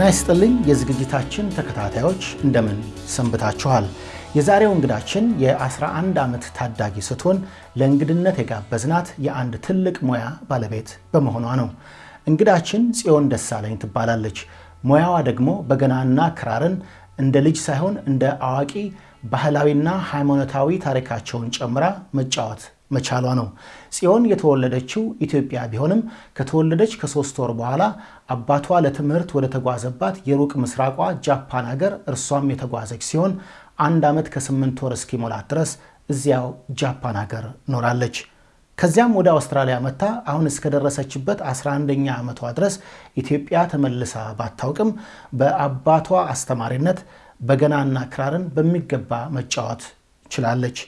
ጤና ይስጥልኝ የዝግጅታችን ተከታታዮች እንደምን ሰንብታችኋል? የዛሬው እንግዳችን የ11 ዓመት ታዳጊ ስትሆን ለእንግድነት የጋበዝናት የአንድ ትልቅ ሙያ ባለቤት በመሆኗ ነው። እንግዳችን ጽዮን ደሳለኝ ትባላለች። ሙያዋ ደግሞ በገናና ክራርን እንደ ልጅ ሳይሆን እንደ አዋቂ ባህላዊና ሃይማኖታዊ ታሪካቸውን ጨምራ መጫወት መቻሏ ነው። ጽዮን የተወለደችው ኢትዮጵያ ቢሆንም ከተወለደች ከሶስት ወር በኋላ አባቷ ለትምህርት ወደ ተጓዘባት የሩቅ ምስራቋ ጃፓን ሀገር እርሷም የተጓዘች ሲሆን አንድ ዓመት ከስምንት ወር እስኪሞላት ድረስ እዚያው ጃፓን ሀገር ኖራለች። ከዚያም ወደ አውስትራሊያ መጥታ አሁን እስከደረሰችበት 11ኛ ዓመቷ ድረስ ኢትዮጵያ ተመልሳ ባታውቅም በአባቷ አስተማሪነት በገናና ክራርን በሚገባ መጫወት ችላለች።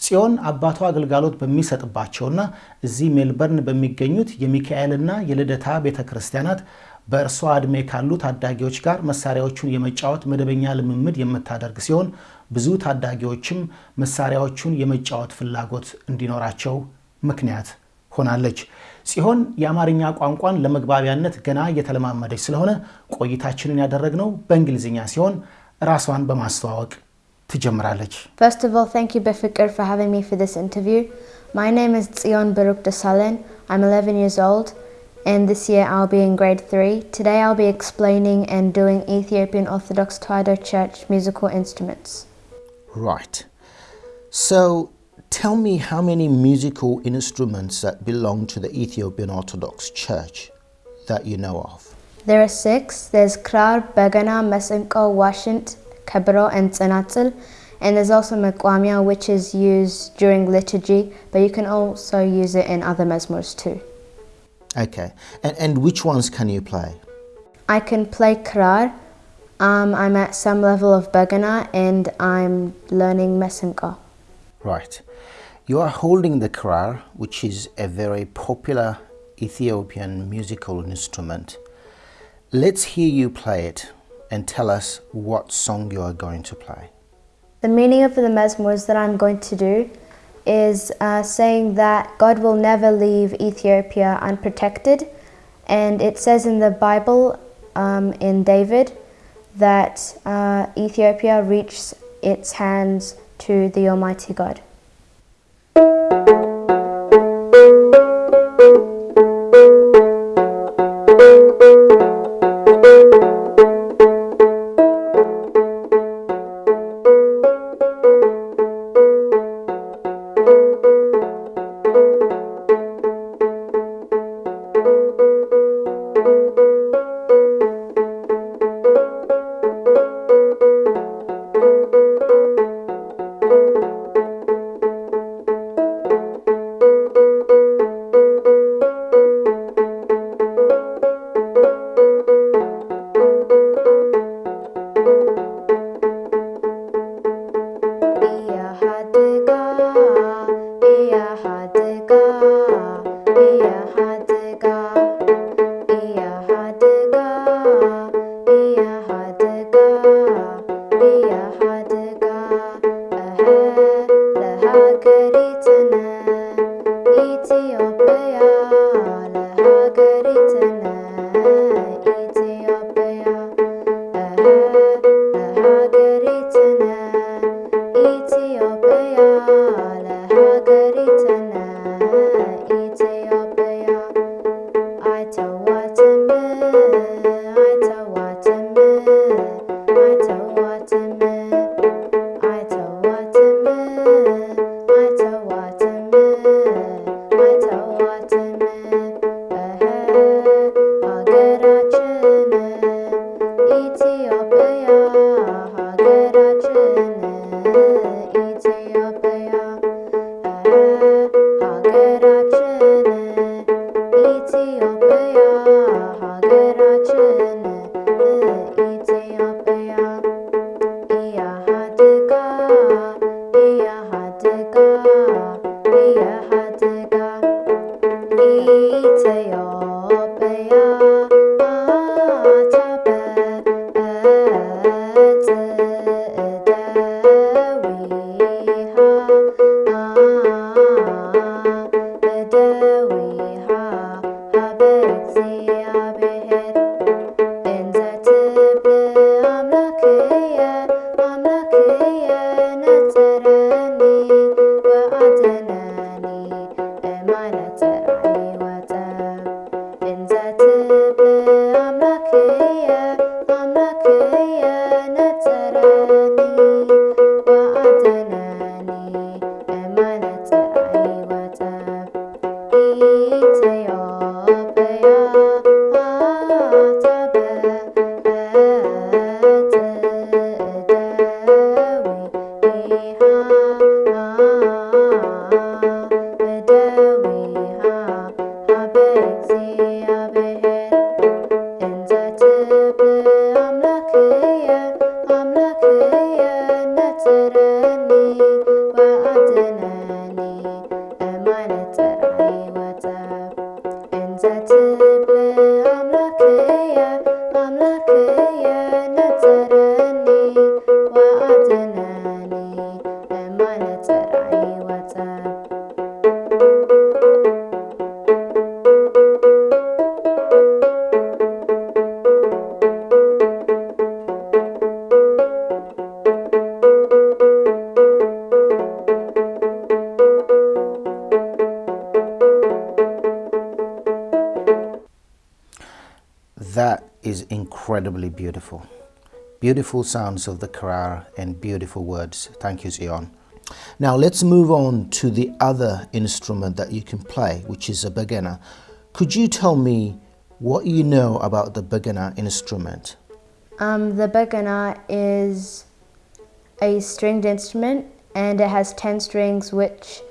ጽዮን አባቷ አገልጋሎት በሚሰጥባቸውና እዚህ ሜልበርን በሚገኙት የሚካኤልና የልደታ ቤተ ክርስቲያናት በእርሷ ዕድሜ ካሉ ታዳጊዎች ጋር መሳሪያዎቹን የመጫወት መደበኛ ልምምድ የምታደርግ ሲሆን ብዙ ታዳጊዎችም መሳሪያዎቹን የመጫወት ፍላጎት እንዲኖራቸው ምክንያት ሆናለች። ጽዮን የአማርኛ ቋንቋን ለመግባቢያነት ገና እየተለማመደች ስለሆነ ቆይታችንን ያደረግነው በእንግሊዝኛ ሲሆን ራሷን በማስተዋወቅ ትጀምራለች። First of all, thank you Befikir, for having me for this interview. My name is Zion Baruk Desalegn. I'm 11 years old and this year I'll be in grade 3. Today I'll be explaining and doing Ethiopian Orthodox Tewahedo Church musical instruments. Right. So tell me how many musical instruments that belong to the Ethiopian Orthodox Church that you know of. There are six. There's krar, bagana, mesenko, washint, kabro, and tsanatzel. And there's also mekwamia, which is used during liturgy, but you can also use it in other mesmors too. Okay. And, and which ones can you play? I can play krar. Um, I'm at some level of bagana, and I'm learning mesenko. Right. You are holding the krar, which is a very popular Ethiopian musical instrument. Let's hear you play it and tell us what song you are going to play. The meaning of the mesmors that I'm going to do is uh, saying that God will never leave Ethiopia unprotected. And it says in the Bible, um, in David, that uh, Ethiopia reached its hands to the Almighty God. Is incredibly beautiful. Beautiful sounds of the krar and beautiful words. Thank you, Zion. Now let's move on to the other instrument that you can play, which is a bagana. Could you tell me what you know about the bagana instrument? Um, the bagana is a stringed instrument and it has 10 strings which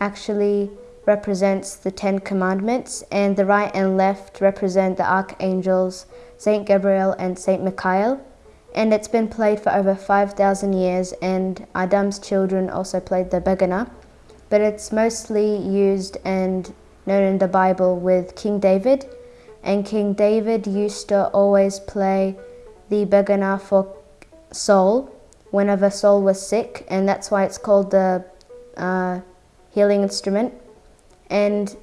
actually represents the 10 commandments and the right and left represent the archangels Saint Gabriel and Saint Michael. And it's been played for over 5000 years and Adam's children also played the bagana but it's mostly used and known in the Bible with King David. And King David used to always play the bagana for Saul whenever Saul was sick, and that's why it's called the uh, healing instrument. And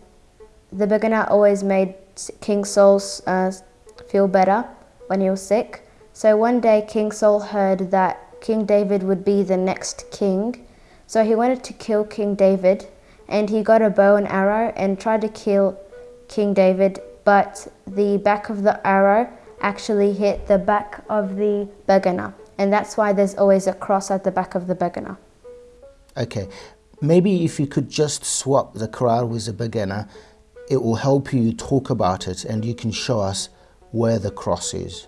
the bagana always made King Saul uh, feel better when he was sick. So one day, King Saul heard that King David would be the next king, so he wanted to kill King David, and he got a bow and arrow and tried to kill King David, but the back of the arrow actually hit the back of the bagana, and that's why there's always a cross at the back of the bagana. Okay, maybe if you could just swap the krar with the bagana, it will help you talk about it and you can show us where the cross is.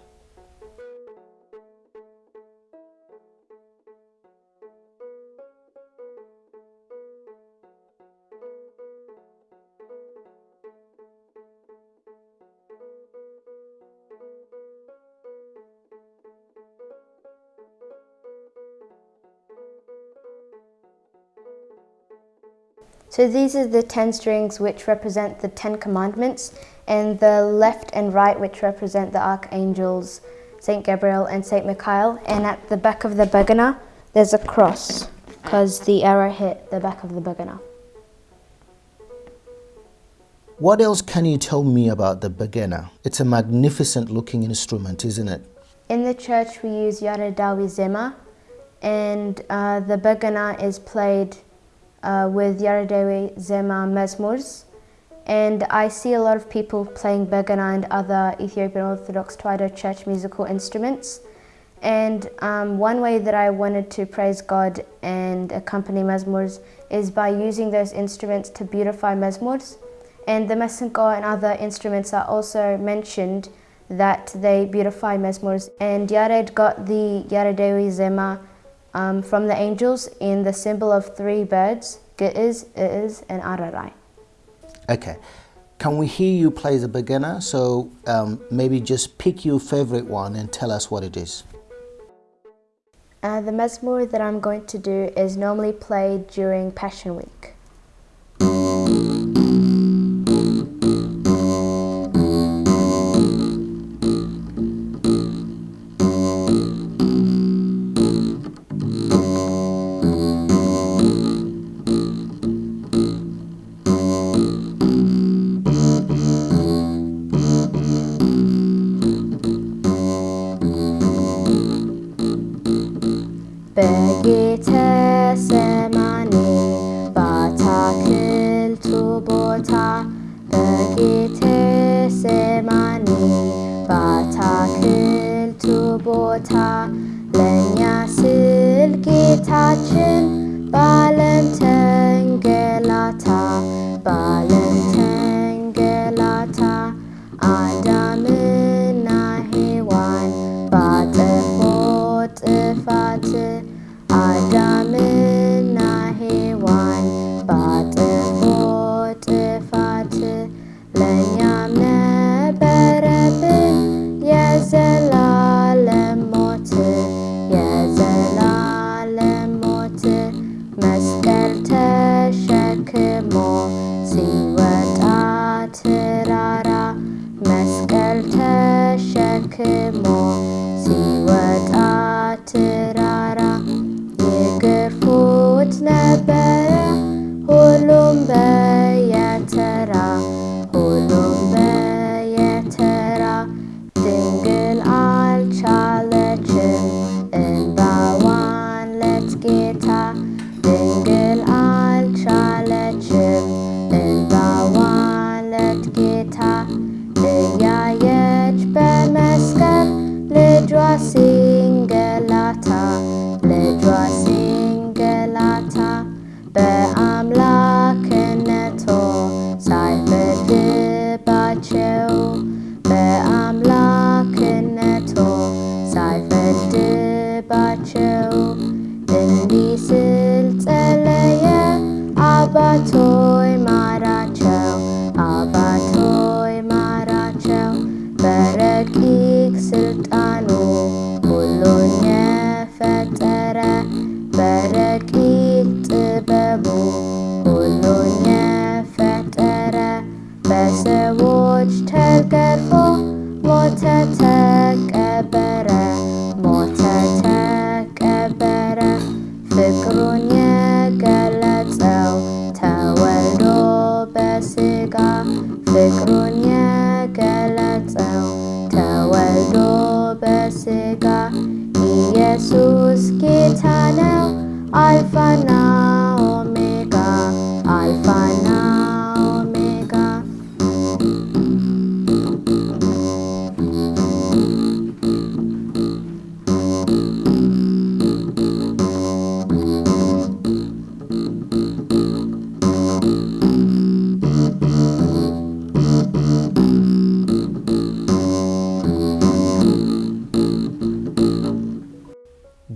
So these are the 10 strings which represent the 10 commandments, and the left and right which represent the archangels, Saint Gabriel and Saint Michael. And at the back of the bagana, there's a cross because the arrow hit the back of the bagana. What else can you tell me about the bagana? It's a magnificent looking instrument, isn't it? In the church, we use Yaredawi Zema, and uh, the bagana is played uh, with Yaredawi Zema Mesmurs. And I see a lot of people playing bagana and other Ethiopian Orthodox Tewahedo Church musical instruments. And um, one way that I wanted to praise God and accompany Mesmurs is by using those instruments to beautify Mesmurs. And the mesenko and other instruments are also mentioned that they beautify Mesmurs. And Yared got the Yaredewi Zema um, from the angels in the symbol of three birds, Ge'ez, I'ez, and Ararai. Okay. Can we hear you play the bagana? So um, maybe just pick your favorite one and tell us what it is. Uh, the mezmur that I'm going to do is normally played during Passion Week. በጌተ ሰማኔ ባታክልቱ ቦታ በጌተ ሰማኔ ባታክልቱ ቦታ ለእኛ ስል ጌታችን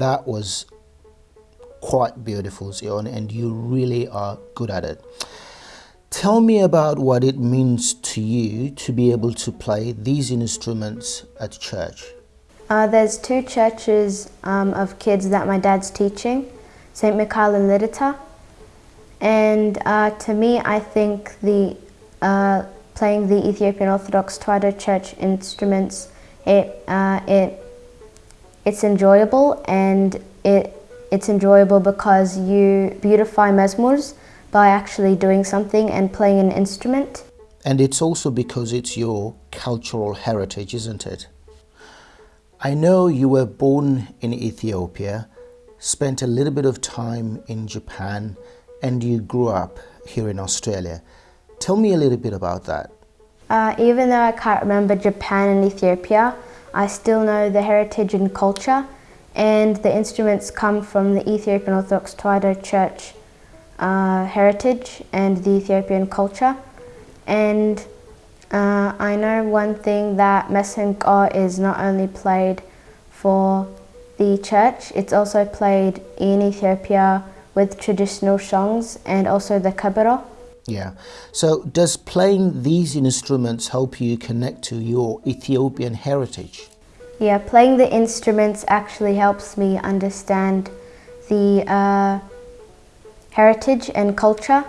That was quite beautiful, Zion, and you really are good at it. Tell me about what it means to you to be able to play these instruments at church. Uh, there's two churches um, of kids that my dad's teaching, St. Michael and Lideta. And uh, to me, I think the uh, playing the Ethiopian Orthodox Tewahedo Church instruments, it, uh, it, it's enjoyable and it, it's enjoyable because you beautify mesmurs by actually doing something and playing an instrument. And it's also because it's your cultural heritage, isn't it? I know you were born in Ethiopia, spent a little bit of time in Japan, and you grew up here in Australia. Tell me a little bit about that. Uh, even though I can't remember Japan and Ethiopia, I still know the heritage and culture, and the instruments come from the Ethiopian Orthodox Tewahedo Church uh, heritage and the Ethiopian culture. And uh, I know one thing that Mesenko is not only played for the church, it's also played in Ethiopia with traditional songs and also the kabero. Yeah. So, does playing these instruments help you connect to your Ethiopian heritage? Yeah, playing the instruments actually helps me understand the uh, heritage and culture.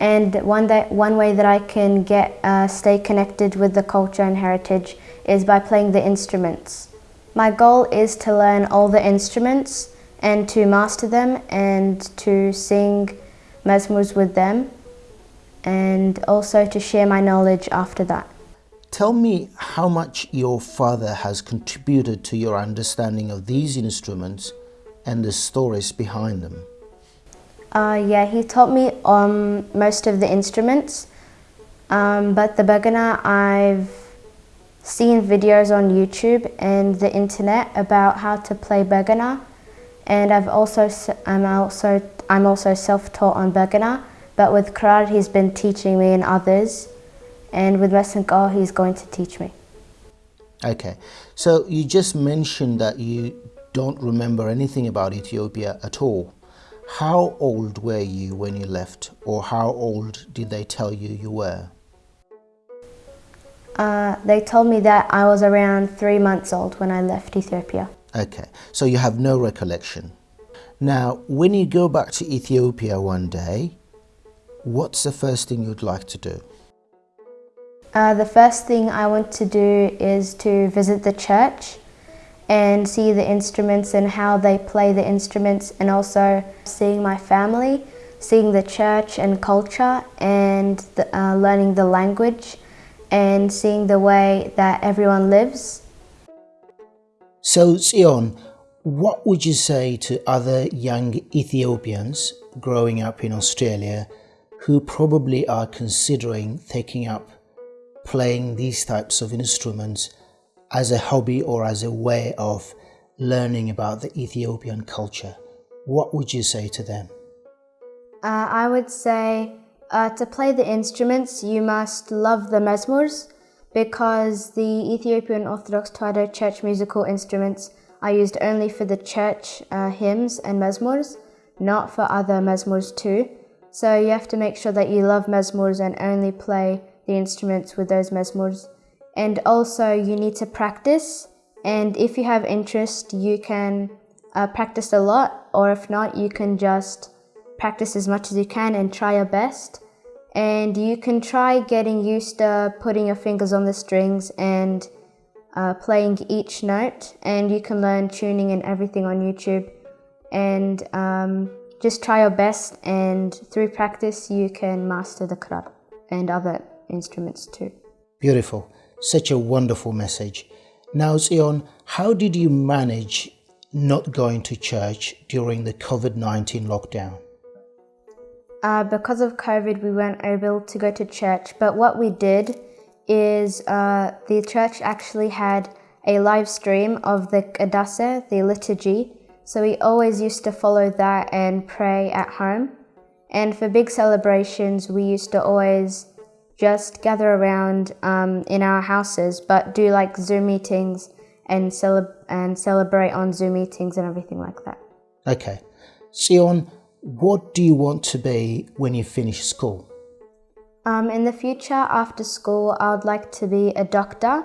And one, that, one way that I can get uh, stay connected with the culture and heritage is by playing the instruments. My goal is to learn all the instruments and to master them and to sing mesmers with them and also to share my knowledge after that. Tell me how much your father has contributed to your understanding of these instruments and the stories behind them. Uh, yeah, he taught me um, most of the instruments, Um, but the Bagana, I've seen videos on YouTube and the internet about how to play Bagana, and I've also I'm also I'm also self-taught on Bagana. But with krar, he's been teaching me and others, and with Mesenko, he's going to teach me. Okay, so you just mentioned that you don't remember anything about Ethiopia at all. How old were you when you left, or how old did they tell you you were? Uh, they told me that I was around three months old when I left Ethiopia. Okay, so you have no recollection. Now, when you go back to Ethiopia one day, what's the first thing you'd like to do? Uh, the first thing I want to do is to visit the church and see the instruments and how they play the instruments, and also seeing my family, seeing the church and culture, and the, uh, learning the language, and seeing the way that everyone lives. So, Sion, what would you say to other young Ethiopians growing up in Australia who probably are considering taking up playing these types of instruments as a hobby or as a way of learning about the Ethiopian culture? What would you say to them? Uh, I would say uh, to play the instruments, you must love the mezmurs because the Ethiopian Orthodox Tewahedo Church musical instruments are used only for the church uh, hymns and mezmurs, not for other mezmurs too. So you have to make sure that you love mezmurs and only play the instruments with those mezmurs. And also, you need to practice. And if you have interest, you can uh, practice a lot, or if not, you can just practice as much as you can and try your best. And you can try getting used to putting your fingers on the strings and uh, playing each note. And you can learn tuning and everything on YouTube. And um, just try your best, and through practice, you can master the krar and other instruments too. Beautiful. Such a wonderful message. Now, Zion, how did you manage not going to church during the COVID 19 lockdown? Uh, because of COVID, we weren't able to go to church, but what we did is uh, the church actually had a live stream of the Kadase, the liturgy. So we always used to follow that and pray at home. And for big celebrations, we used to always just gather around um, in our houses, but do like Zoom meetings and, cele- and celebrate on Zoom meetings and everything like that. Okay. Sion, what do you want to be when you finish school? Um, in the future, after school, I would like to be a doctor.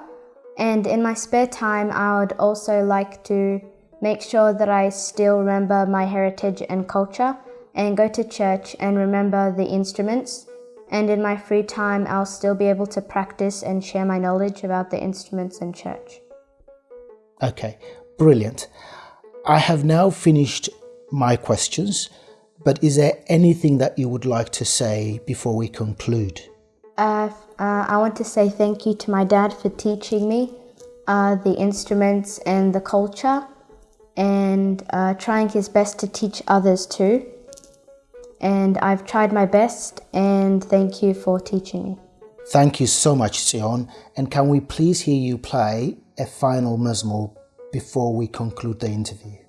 And in my spare time, I would also like to make sure that I still remember my heritage and culture and go to church and remember the instruments. And in my free time, I'll still be able to practice and share my knowledge about the instruments and church. Okay, brilliant. I have now finished my questions, but is there anything that you would like to say before we conclude? Uh, uh, I want to say thank you to my dad for teaching me uh, the instruments and the culture and uh, trying his best to teach others too. And I've tried my best, and thank you for teaching me. Thank you so much, Sion. And can we please hear you play a final mezmur before we conclude the interview?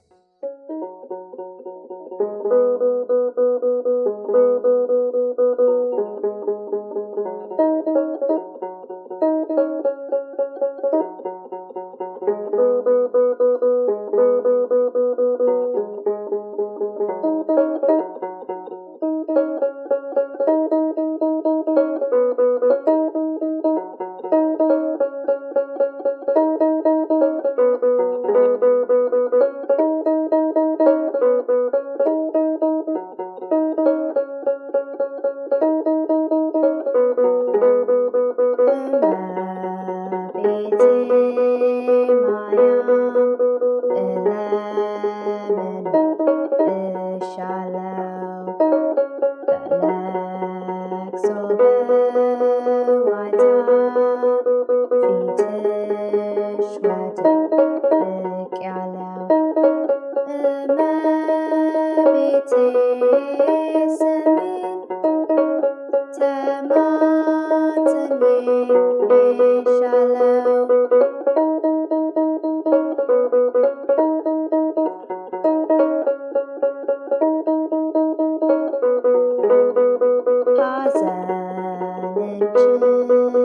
Thank you.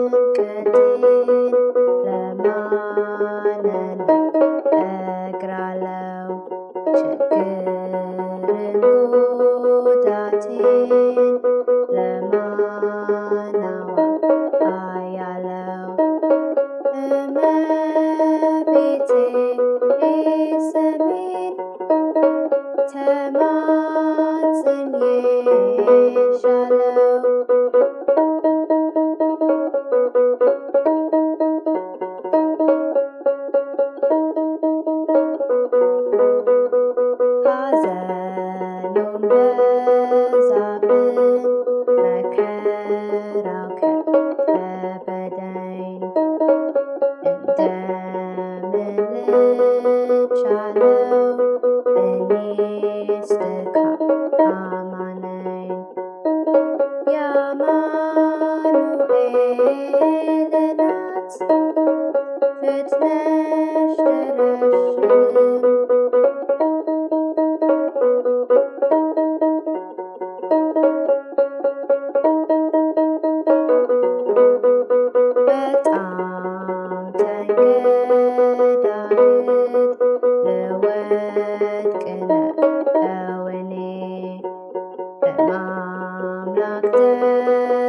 doctor.